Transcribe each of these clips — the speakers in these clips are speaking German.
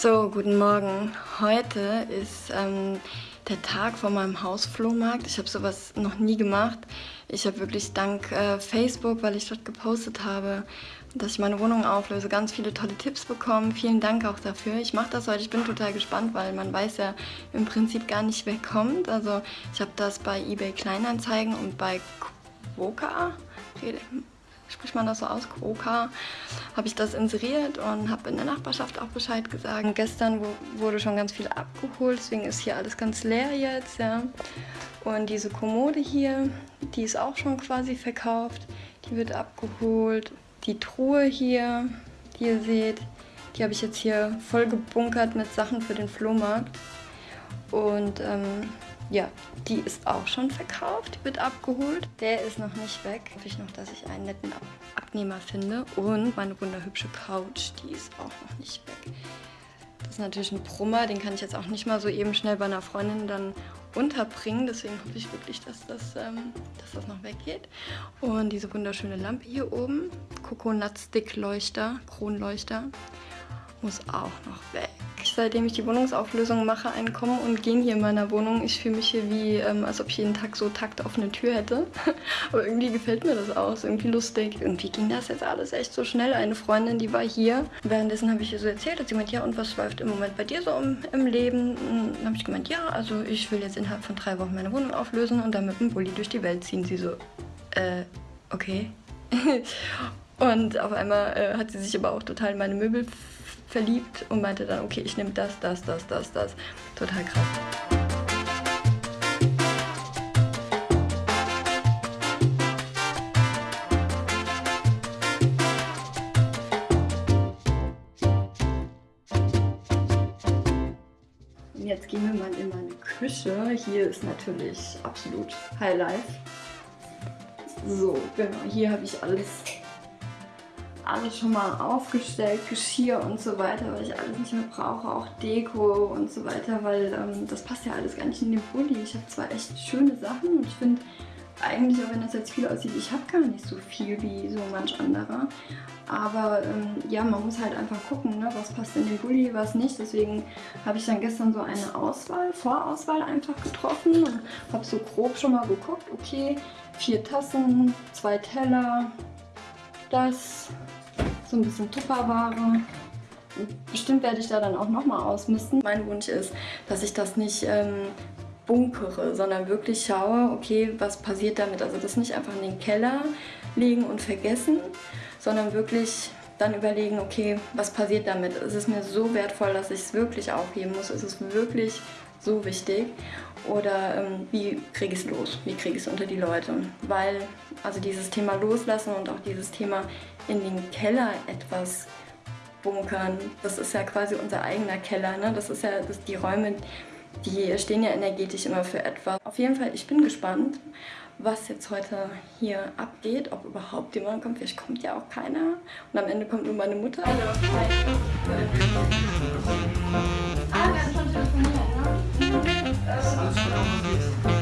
So, guten Morgen. Heute ist ähm, der Tag vor meinem Hausflohmarkt. Ich habe sowas noch nie gemacht. Ich habe wirklich dank äh, Facebook, weil ich dort gepostet habe, dass ich meine Wohnung auflöse, ganz viele tolle Tipps bekommen. Vielen Dank auch dafür. Ich mache das heute. Ich bin total gespannt, weil man weiß ja im Prinzip gar nicht, wer kommt. Also ich habe das bei eBay Kleinanzeigen und bei Quoka spricht man das so aus, Quoka, habe ich das inseriert und habe in der Nachbarschaft auch Bescheid gesagt. Und gestern wurde schon ganz viel abgeholt, deswegen ist hier alles ganz leer jetzt, ja. Und diese Kommode hier, die ist auch schon quasi verkauft, die wird abgeholt. Die Truhe hier, die ihr seht, die habe ich jetzt hier voll gebunkert mit Sachen für den Flohmarkt. Und ähm, ja, die ist auch schon verkauft, wird abgeholt. Der ist noch nicht weg. Hoffe ich noch, dass ich einen netten Abnehmer finde. Und meine wunderhübsche Couch, die ist auch noch nicht weg. Das ist natürlich ein Brummer, den kann ich jetzt auch nicht mal so eben schnell bei einer Freundin dann unterbringen. Deswegen hoffe ich wirklich, dass das, ähm, dass das noch weggeht. Und diese wunderschöne Lampe hier oben, Coconut Stick Leuchter, Kronleuchter, muss auch noch weg seitdem ich die Wohnungsauflösung mache, ein Kommen und Gehen hier in meiner Wohnung. Ich fühle mich hier wie, ähm, als ob ich jeden Tag so Takt auf eine Tür hätte. Aber irgendwie gefällt mir das ist irgendwie lustig. Irgendwie ging das jetzt alles echt so schnell. Eine Freundin, die war hier. Währenddessen habe ich ihr so erzählt, hat sie gemeint, ja und was läuft im Moment bei dir so im, im Leben? Dann habe ich gemeint, ja, also ich will jetzt innerhalb von drei Wochen meine Wohnung auflösen und dann mit dem Bulli durch die Welt ziehen. Sie so, äh, okay. und auf einmal äh, hat sie sich aber auch total in meine Möbel verliebt und meinte dann, okay, ich nehme das, das, das, das, das. Total krass. Jetzt gehen wir mal in meine Küche. Hier ist natürlich absolut Highlife. So, genau, hier habe ich alles alles schon mal aufgestellt, Geschirr und so weiter, weil ich alles nicht mehr brauche, auch Deko und so weiter, weil ähm, das passt ja alles gar nicht in den Bulli. Ich habe zwar echt schöne Sachen und ich finde eigentlich, auch wenn das jetzt viel aussieht, ich habe gar nicht so viel wie so manch anderer. Aber ähm, ja, man muss halt einfach gucken, ne, was passt in den Bulli, was nicht. Deswegen habe ich dann gestern so eine Auswahl, Vorauswahl einfach getroffen und habe so grob schon mal geguckt, okay, vier Tassen, zwei Teller, das, so ein bisschen Tupperware. Bestimmt werde ich da dann auch nochmal ausmisten. Mein Wunsch ist, dass ich das nicht ähm, bunkere, sondern wirklich schaue, okay, was passiert damit. Also das nicht einfach in den Keller legen und vergessen, sondern wirklich dann überlegen, okay, was passiert damit? Ist es mir so wertvoll, dass ich es wirklich aufgeben muss? Ist es wirklich so wichtig? Oder ähm, wie kriege ich es los? Wie kriege ich es unter die Leute? Weil also dieses Thema Loslassen und auch dieses Thema in den Keller etwas bunkern, das ist ja quasi unser eigener Keller. Ne? Das ist ja das, die Räume, die stehen ja energetisch immer für etwas. Auf jeden Fall, ich bin gespannt, was jetzt heute hier abgeht, ob überhaupt jemand kommt. Vielleicht kommt ja auch keiner. Und am Ende kommt nur meine Mutter. Hallo. Hi. Ah, wir haben schon telefoniert, ne? Das ist alles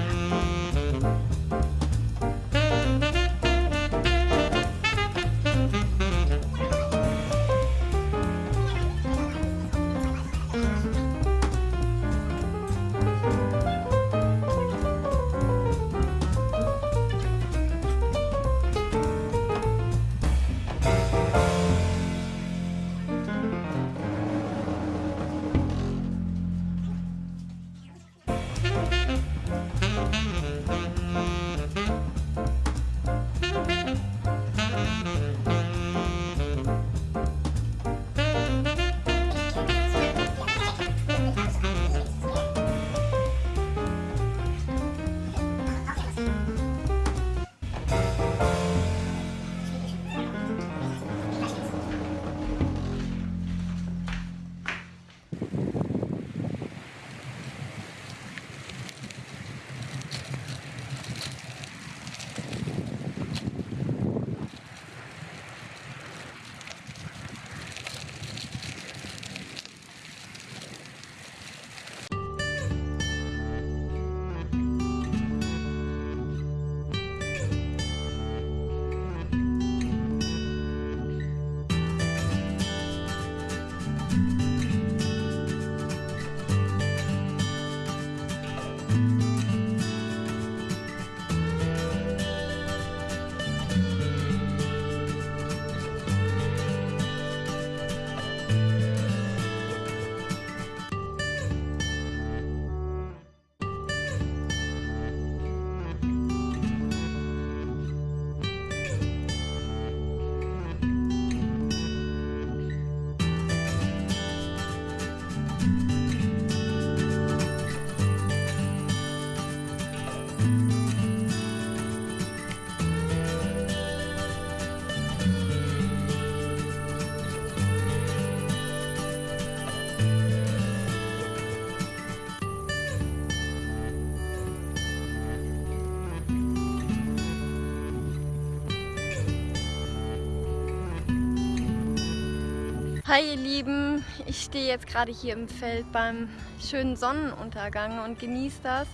Hi ihr Lieben, ich stehe jetzt gerade hier im Feld beim schönen Sonnenuntergang und genieße das.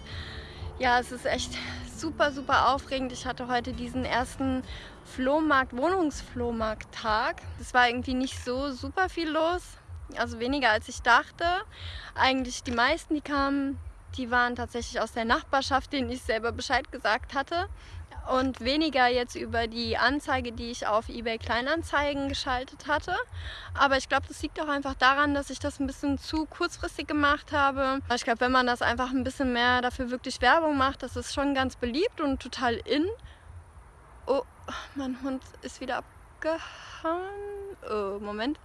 Ja, es ist echt super, super aufregend. Ich hatte heute diesen ersten Flohmarkt, Wohnungsflohmarkt-Tag. Es war irgendwie nicht so super viel los, also weniger als ich dachte. Eigentlich die meisten, die kamen, die waren tatsächlich aus der Nachbarschaft, denen ich selber Bescheid gesagt hatte und weniger jetzt über die Anzeige, die ich auf eBay Kleinanzeigen geschaltet hatte. Aber ich glaube, das liegt auch einfach daran, dass ich das ein bisschen zu kurzfristig gemacht habe. Ich glaube, wenn man das einfach ein bisschen mehr dafür wirklich Werbung macht, das ist schon ganz beliebt und total in. Oh, mein Hund ist wieder abgehauen. Oh, Moment.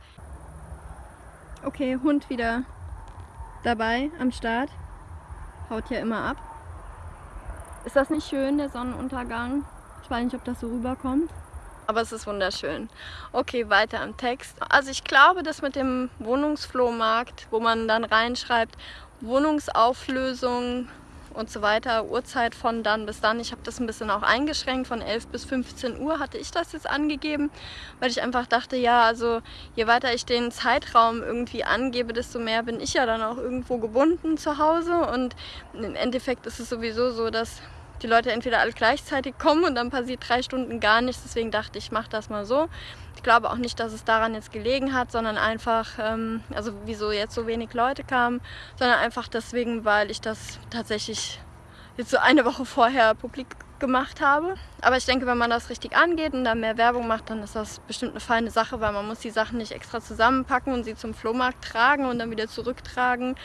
Okay, Hund wieder dabei am Start. Haut ja immer ab. Ist das nicht schön, der Sonnenuntergang? Ich weiß nicht, ob das so rüberkommt. Aber es ist wunderschön. Okay, weiter am Text. Also ich glaube, dass mit dem Wohnungsflohmarkt, wo man dann reinschreibt, Wohnungsauflösung und so weiter, Uhrzeit von dann bis dann. Ich habe das ein bisschen auch eingeschränkt, von 11 bis 15 Uhr hatte ich das jetzt angegeben, weil ich einfach dachte, ja, also je weiter ich den Zeitraum irgendwie angebe, desto mehr bin ich ja dann auch irgendwo gebunden zu Hause und im Endeffekt ist es sowieso so, dass die Leute entweder alle gleichzeitig kommen und dann passiert drei Stunden gar nichts. Deswegen dachte ich, ich mache das mal so. Ich glaube auch nicht, dass es daran jetzt gelegen hat, sondern einfach, ähm, also wieso jetzt so wenig Leute kamen, sondern einfach deswegen, weil ich das tatsächlich jetzt so eine Woche vorher publik gemacht habe. Aber ich denke, wenn man das richtig angeht und da mehr Werbung macht, dann ist das bestimmt eine feine Sache, weil man muss die Sachen nicht extra zusammenpacken und sie zum Flohmarkt tragen und dann wieder zurücktragen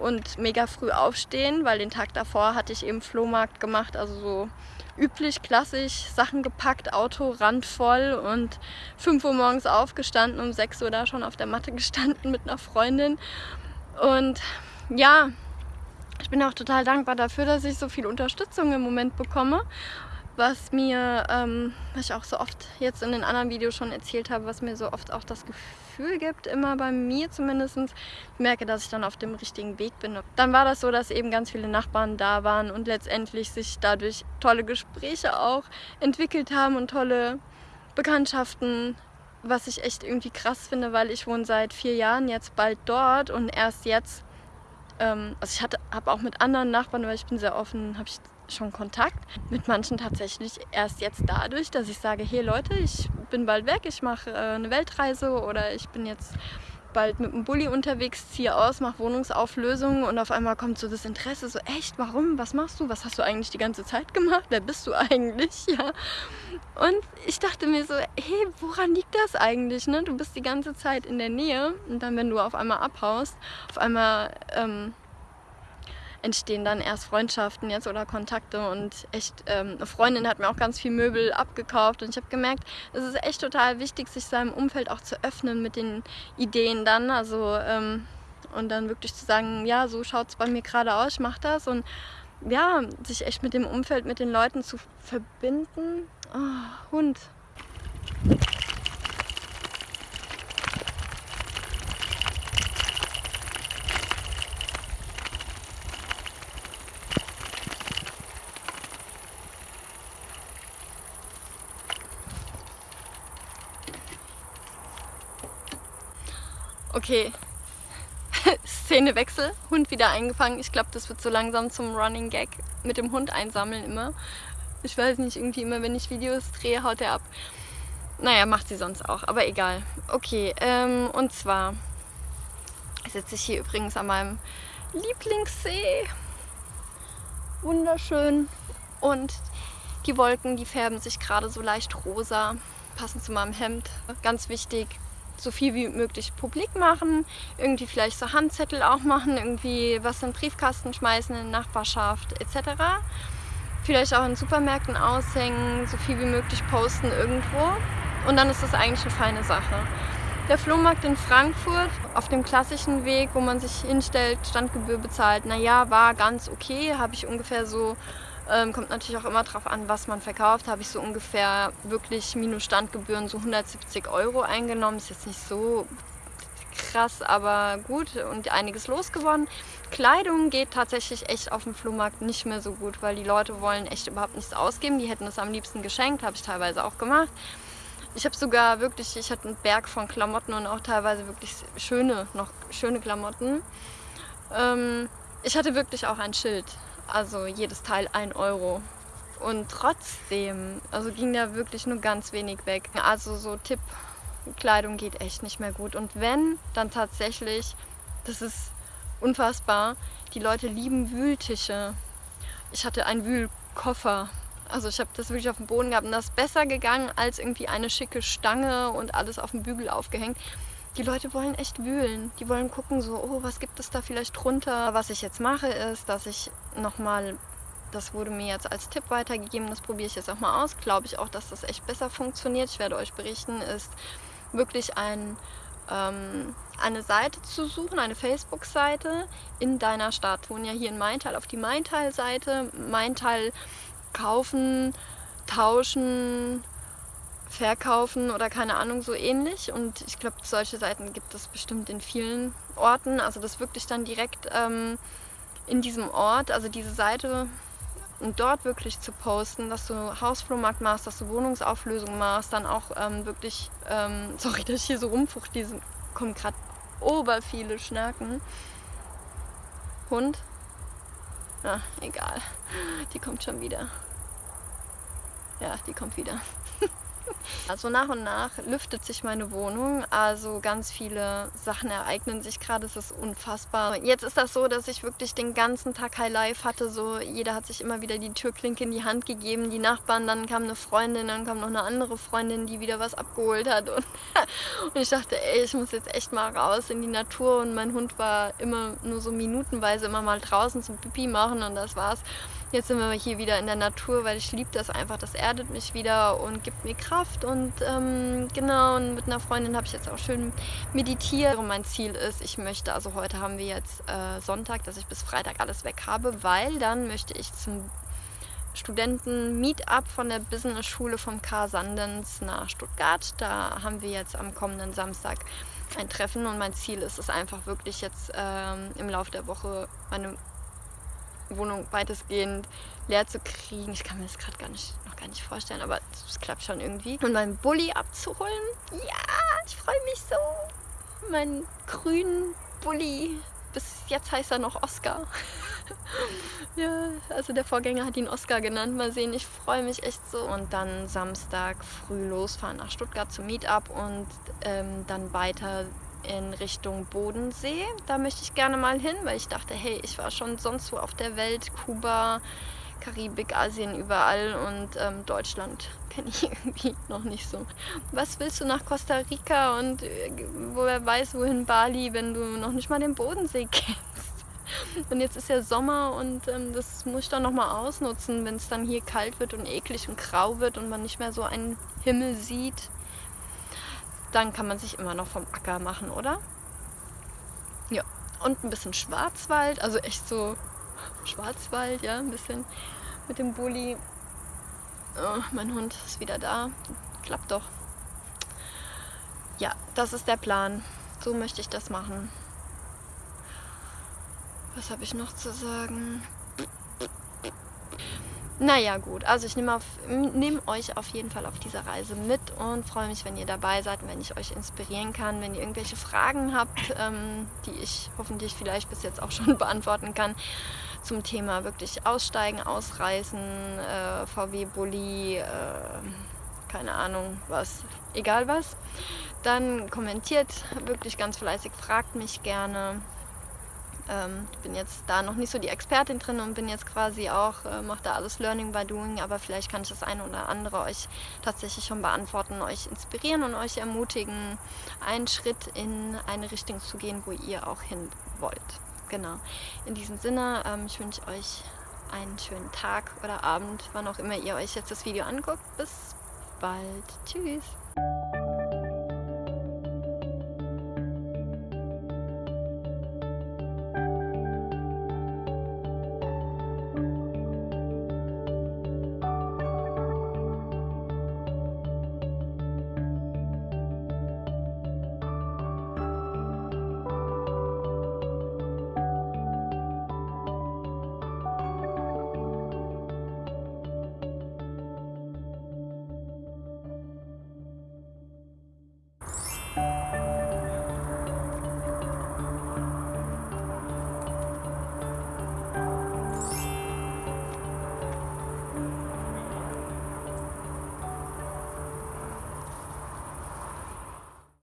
und mega früh aufstehen, weil den Tag davor hatte ich eben Flohmarkt gemacht, also so üblich, klassisch, Sachen gepackt, Auto randvoll und 5 Uhr morgens aufgestanden, um 6 Uhr da schon auf der Matte gestanden mit einer Freundin. Und ja, ich bin auch total dankbar dafür, dass ich so viel Unterstützung im Moment bekomme, was mir, ähm, was ich auch so oft jetzt in den anderen Videos schon erzählt habe, was mir so oft auch das Gefühl gibt, immer bei mir zumindest, ich merke, dass ich dann auf dem richtigen Weg bin. Dann war das so, dass eben ganz viele Nachbarn da waren und letztendlich sich dadurch tolle Gespräche auch entwickelt haben und tolle Bekanntschaften was ich echt irgendwie krass finde, weil ich wohne seit vier Jahren jetzt bald dort und erst jetzt ähm, also ich habe auch mit anderen Nachbarn, weil ich bin sehr offen, habe ich schon Kontakt. Mit manchen tatsächlich erst jetzt dadurch, dass ich sage, hey Leute, ich bin bald weg, ich mache äh, eine Weltreise oder ich bin jetzt bald mit dem Bulli unterwegs, ziehe aus, mache Wohnungsauflösungen und auf einmal kommt so das Interesse, so echt, warum, was machst du, was hast du eigentlich die ganze Zeit gemacht, wer bist du eigentlich, ja. Und ich dachte mir so, hey, woran liegt das eigentlich, ne? Du bist die ganze Zeit in der Nähe und dann, wenn du auf einmal abhaust, auf einmal... Ähm, entstehen dann erst Freundschaften jetzt oder Kontakte und echt, ähm, eine Freundin hat mir auch ganz viel Möbel abgekauft und ich habe gemerkt, es ist echt total wichtig, sich seinem Umfeld auch zu öffnen mit den Ideen dann, also ähm, und dann wirklich zu sagen, ja, so schaut es bei mir gerade aus, ich mache das und ja, sich echt mit dem Umfeld, mit den Leuten zu verbinden. Oh, Hund. Okay. Szenewechsel, Hund wieder eingefangen. Ich glaube, das wird so langsam zum Running Gag mit dem Hund einsammeln immer. Ich weiß nicht, irgendwie immer, wenn ich Videos drehe, haut er ab. Naja, macht sie sonst auch, aber egal. Okay, ähm, und zwar sitze ich hier übrigens an meinem Lieblingssee. Wunderschön. Und die Wolken, die färben sich gerade so leicht rosa, passen zu meinem Hemd. Ganz wichtig, so viel wie möglich publik machen, irgendwie vielleicht so Handzettel auch machen, irgendwie was in Briefkasten schmeißen in der Nachbarschaft etc. Vielleicht auch in Supermärkten aushängen, so viel wie möglich posten irgendwo und dann ist das eigentlich eine feine Sache. Der Flohmarkt in Frankfurt auf dem klassischen Weg, wo man sich hinstellt, Standgebühr bezahlt, naja, war ganz okay, habe ich ungefähr so ähm, kommt natürlich auch immer darauf an, was man verkauft. Habe ich so ungefähr wirklich minus Standgebühren so 170 Euro eingenommen. Ist jetzt nicht so krass, aber gut und einiges losgewonnen. Kleidung geht tatsächlich echt auf dem Flohmarkt nicht mehr so gut, weil die Leute wollen echt überhaupt nichts ausgeben. Die hätten es am liebsten geschenkt, habe ich teilweise auch gemacht. Ich habe sogar wirklich, ich hatte einen Berg von Klamotten und auch teilweise wirklich schöne, noch schöne Klamotten. Ähm, ich hatte wirklich auch ein Schild, also jedes Teil 1 Euro. Und trotzdem, also ging da wirklich nur ganz wenig weg. Also so Tipp, Kleidung geht echt nicht mehr gut. Und wenn, dann tatsächlich, das ist unfassbar, die Leute lieben Wühltische. Ich hatte einen Wühlkoffer. Also ich habe das wirklich auf dem Boden gehabt und das ist besser gegangen als irgendwie eine schicke Stange und alles auf dem Bügel aufgehängt. Die Leute wollen echt wühlen. Die wollen gucken so, oh, was gibt es da vielleicht drunter? Was ich jetzt mache ist, dass ich nochmal, das wurde mir jetzt als Tipp weitergegeben, das probiere ich jetzt auch mal aus. Glaube ich auch, dass das echt besser funktioniert. Ich werde euch berichten, ist wirklich ein, ähm, eine Seite zu suchen, eine Facebook-Seite in deiner Stadt. Wohnen ja hier in Maintal auf die Maintal-Seite. Maintal kaufen, tauschen, verkaufen oder keine Ahnung, so ähnlich. Und ich glaube, solche Seiten gibt es bestimmt in vielen Orten. Also das wirklich dann direkt ähm, in diesem Ort, also diese Seite und dort wirklich zu posten, dass du Hausflohmarkt machst, dass du Wohnungsauflösung machst, dann auch ähm, wirklich, ähm, sorry, dass ich hier so rumfucht, diese kommen gerade ober viele Schnaken. Hund? Ja, egal. Die kommt schon wieder. Ja, die kommt wieder. Also nach und nach lüftet sich meine Wohnung, also ganz viele Sachen ereignen sich gerade, es ist unfassbar. Jetzt ist das so, dass ich wirklich den ganzen Tag High Life hatte, so jeder hat sich immer wieder die Türklinke in die Hand gegeben, die Nachbarn, dann kam eine Freundin, dann kam noch eine andere Freundin, die wieder was abgeholt hat. Und, und ich dachte, ey, ich muss jetzt echt mal raus in die Natur. Und mein Hund war immer nur so minutenweise immer mal draußen zum Pipi machen. Und das war's. Jetzt sind wir hier wieder in der Natur, weil ich liebe das einfach. Das erdet mich wieder und gibt mir Kraft. Und ähm, genau, und mit einer Freundin habe ich jetzt auch schön meditiert. Und mein Ziel ist, ich möchte, also heute haben wir jetzt äh, Sonntag, dass ich bis Freitag alles weg habe, weil dann möchte ich zum Studenten-Meetup von der Business-Schule vom K. Sandens nach Stuttgart. Da haben wir jetzt am kommenden Samstag ein Treffen und mein Ziel ist es einfach wirklich jetzt ähm, im Laufe der Woche meine Wohnung weitestgehend leer zu kriegen. Ich kann mir das gerade gar nicht, noch gar nicht vorstellen, aber es klappt schon irgendwie. Und meinen Bulli abzuholen. Ja, ich freue mich so. Meinen grünen Bulli. Bis jetzt heißt er noch Oscar. ja, also der Vorgänger hat ihn Oscar genannt. Mal sehen, ich freue mich echt so. Und dann Samstag früh losfahren nach Stuttgart zum Meetup und ähm, dann weiter in Richtung Bodensee. Da möchte ich gerne mal hin, weil ich dachte, hey, ich war schon sonst wo auf der Welt, Kuba, Karibik, Asien, überall und ähm, Deutschland kenne ich irgendwie noch nicht so. Was willst du nach Costa Rica und äh, woher weiß, wohin Bali, wenn du noch nicht mal den Bodensee kennst? Und jetzt ist ja Sommer und ähm, das muss ich dann nochmal ausnutzen, wenn es dann hier kalt wird und eklig und grau wird und man nicht mehr so einen Himmel sieht dann kann man sich immer noch vom Acker machen, oder? Ja, und ein bisschen Schwarzwald, also echt so Schwarzwald, ja, ein bisschen mit dem Bulli. Oh, mein Hund ist wieder da. Klappt doch. Ja, das ist der Plan. So möchte ich das machen. Was habe ich noch zu sagen? Naja gut, also ich nehme nehm euch auf jeden Fall auf dieser Reise mit und freue mich, wenn ihr dabei seid wenn ich euch inspirieren kann. Wenn ihr irgendwelche Fragen habt, ähm, die ich hoffentlich vielleicht bis jetzt auch schon beantworten kann, zum Thema wirklich aussteigen, ausreißen, äh, VW-Bully, äh, keine Ahnung was, egal was, dann kommentiert wirklich ganz fleißig, fragt mich gerne. Ähm, ich bin jetzt da noch nicht so die Expertin drin und bin jetzt quasi auch, äh, mache da alles Learning by Doing, aber vielleicht kann ich das eine oder andere euch tatsächlich schon beantworten, euch inspirieren und euch ermutigen, einen Schritt in eine Richtung zu gehen, wo ihr auch hin wollt. Genau. In diesem Sinne, ähm, ich wünsche euch einen schönen Tag oder Abend, wann auch immer ihr euch jetzt das Video anguckt. Bis bald. Tschüss.